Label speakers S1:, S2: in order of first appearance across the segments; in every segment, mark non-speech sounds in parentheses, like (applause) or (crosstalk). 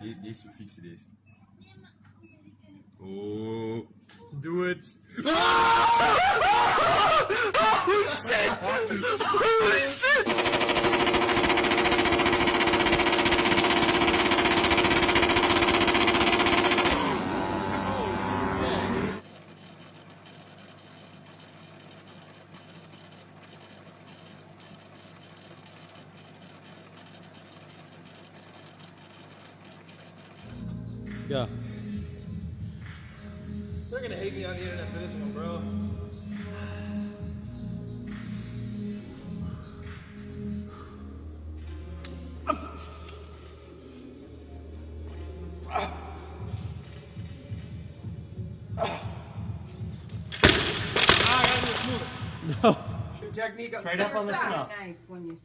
S1: de, deze, we fixen deze. Nee, maar... Oh.
S2: Doe het. Ah! (laughs) Oh shit! Oh
S3: shit!
S2: Technique
S3: Straight up on the snout.
S4: Knife when you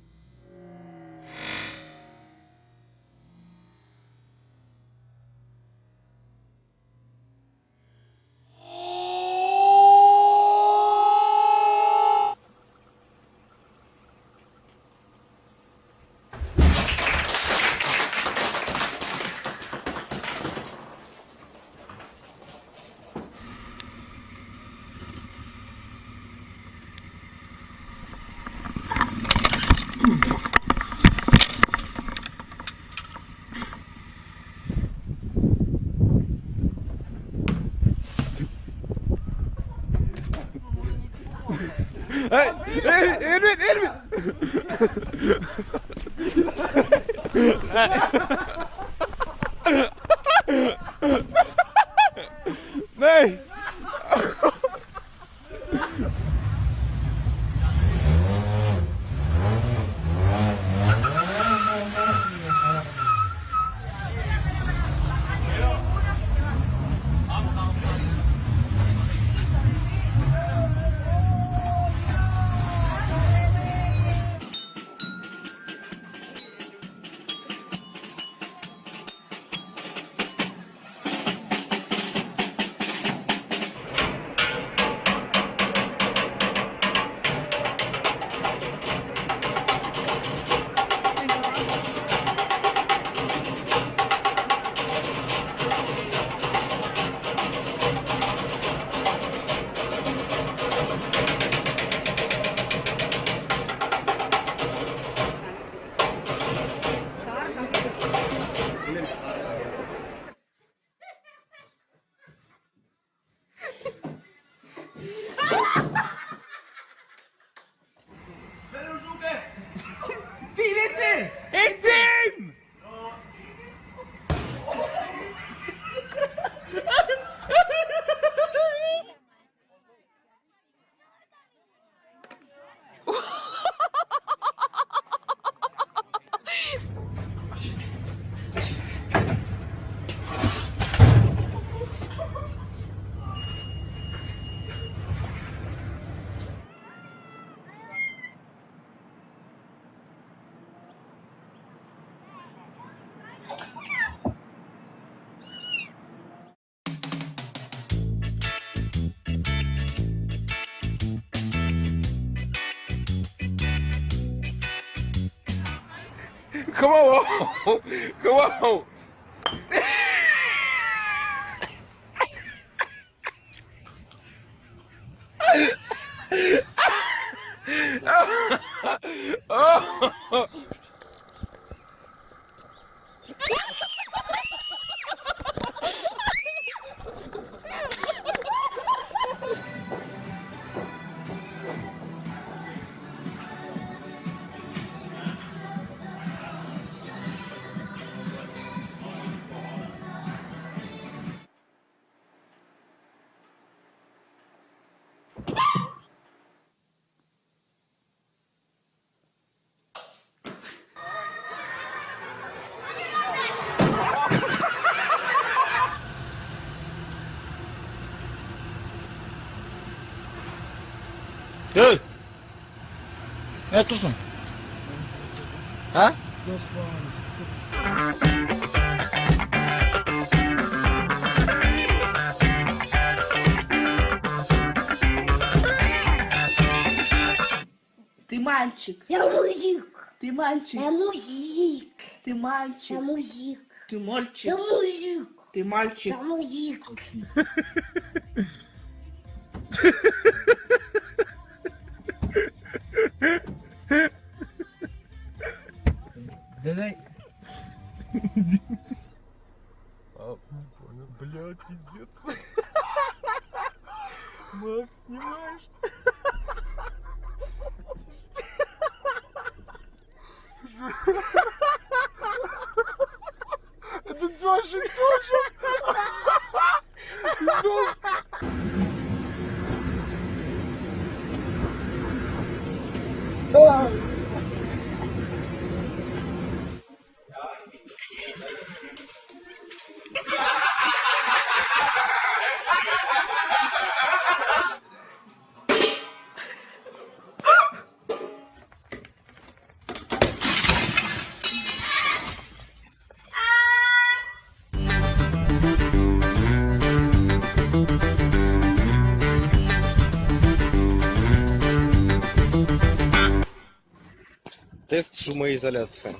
S1: Elvin, Elvin Amen.
S2: Come on, come on. oh. (laughs)
S5: Hey! Ne yapıyorsun? Ha?
S6: Ты мальчик,
S4: Я мужик,
S6: ты мальчик,
S4: я мужик,
S6: ты мальчик,
S4: я мужик,
S6: Ты мальчик.
S4: Да мужик,
S6: Ты мальчик.
S4: да мужик.
S1: Пиздец. Макс, снимаешь? Это Тёша, Тёша!
S7: Тест шумоизоляции.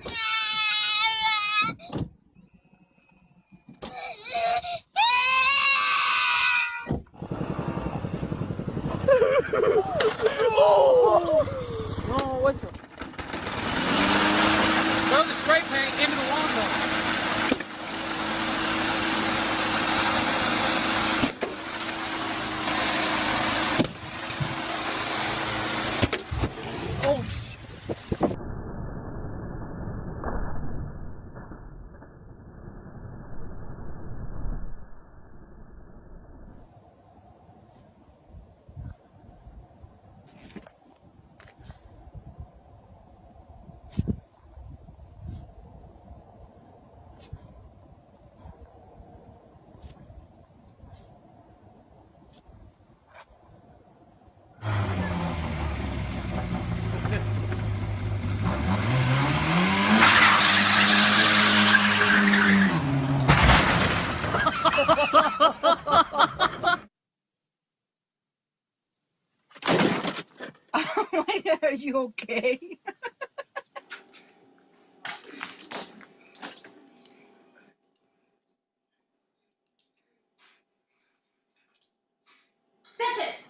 S6: are you okay?
S8: Dentist!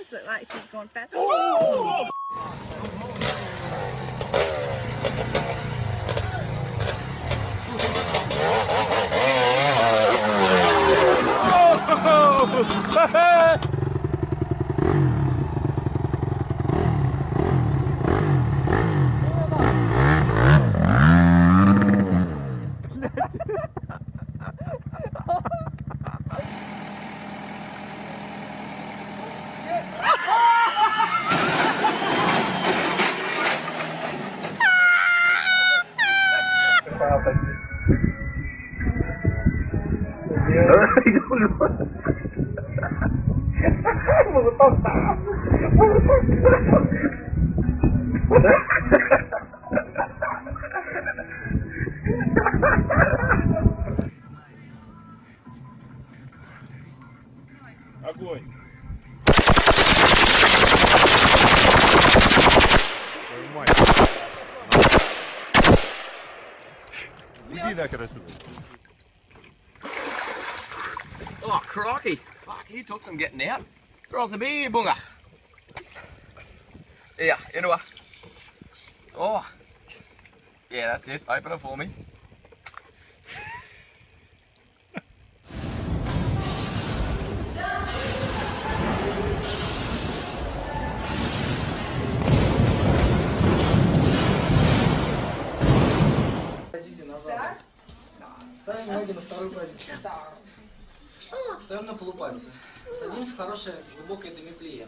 S8: Does look like she's going fast. Oh! (laughs)
S9: Огонь. Иди нахер отсюда.
S2: Oh, crikey. Fuck, he took some getting out. Throw us a beer, bunga. Yeah, into a. Oh. Yeah, that's it. Open it for me.
S10: Ставим ноги на вторую позицию. Ставим на полупальцы. Садимся в хорошее глубокое демиплие.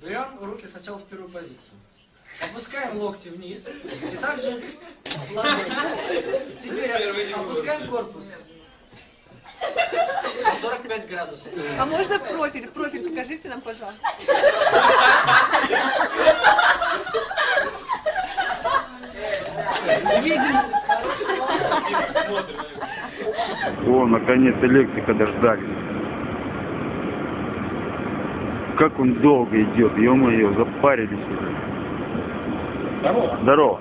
S10: Берем руки сначала в первую позицию. Опускаем локти вниз. И также ладони. Теперь опускаем корпус. На 45 градусов.
S8: А можно профиль? Профиль покажите нам, пожалуйста.
S11: О, наконец электрика дождались. как он долго идет, ё-моё, запарились уже.
S12: Здорово.
S11: Здорово.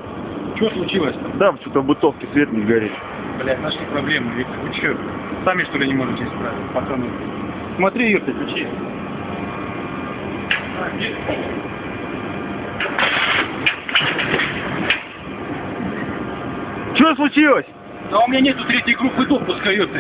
S12: Что случилось?
S11: Да, что-то в бутовке свет не горит.
S12: Блядь, нашли проблемы, Виктор. Вы что, сами что ли не можете исправить, пацаны? Смотри, Юрка, ключи. А, есть?
S11: Что случилось?
S12: Да у меня нету третьей группы допуска, ёпта.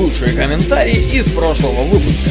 S2: Лучшие комментарии из прошлого выпуска.